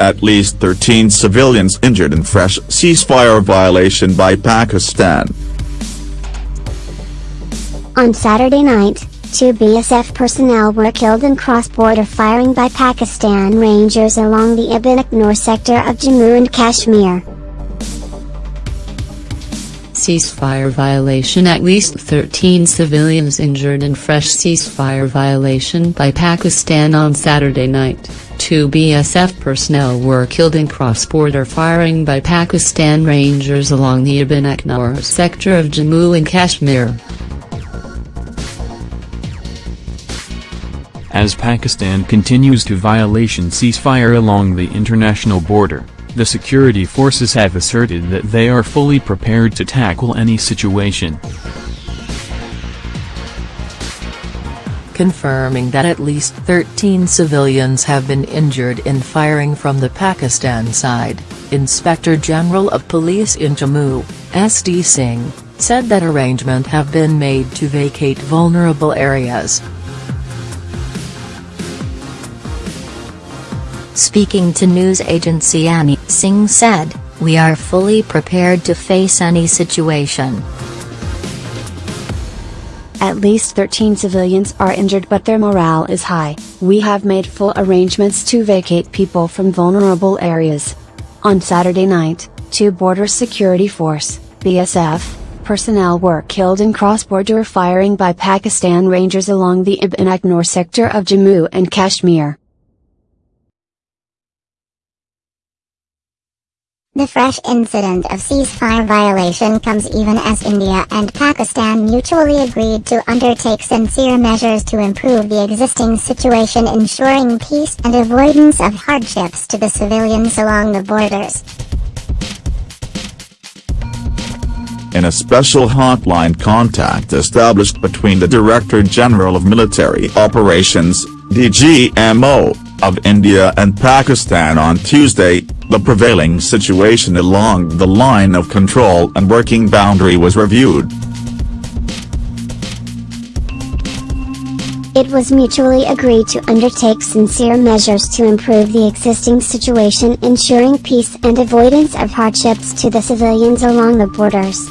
At least 13 civilians injured in fresh ceasefire violation by Pakistan. On Saturday night, two BSF personnel were killed in cross-border firing by Pakistan Rangers along the Ibn Akhnur sector of Jammu and Kashmir. Ceasefire violation At least 13 civilians injured in fresh ceasefire violation by Pakistan on Saturday night. Two BSF personnel were killed in cross-border firing by Pakistan Rangers along the Ibn Akhnur sector of Jammu and Kashmir. As Pakistan continues to violation ceasefire along the international border, the security forces have asserted that they are fully prepared to tackle any situation. confirming that at least 13 civilians have been injured in firing from the Pakistan side, Inspector General of Police in Jammu, S.D. Singh, said that arrangement have been made to vacate vulnerable areas. Speaking to news agency ANI, Singh said, We are fully prepared to face any situation. At least 13 civilians are injured but their morale is high. We have made full arrangements to vacate people from vulnerable areas. On Saturday night, two Border Security Force, BSF, personnel were killed in cross-border firing by Pakistan Rangers along the Ibn Akhnur sector of Jammu and Kashmir. The fresh incident of ceasefire violation comes even as India and Pakistan mutually agreed to undertake sincere measures to improve the existing situation ensuring peace and avoidance of hardships to the civilians along the borders. In a special hotline contact established between the Director General of Military Operations, DGMO, of India and Pakistan on Tuesday, the prevailing situation along the line of control and working boundary was reviewed. It was mutually agreed to undertake sincere measures to improve the existing situation ensuring peace and avoidance of hardships to the civilians along the borders.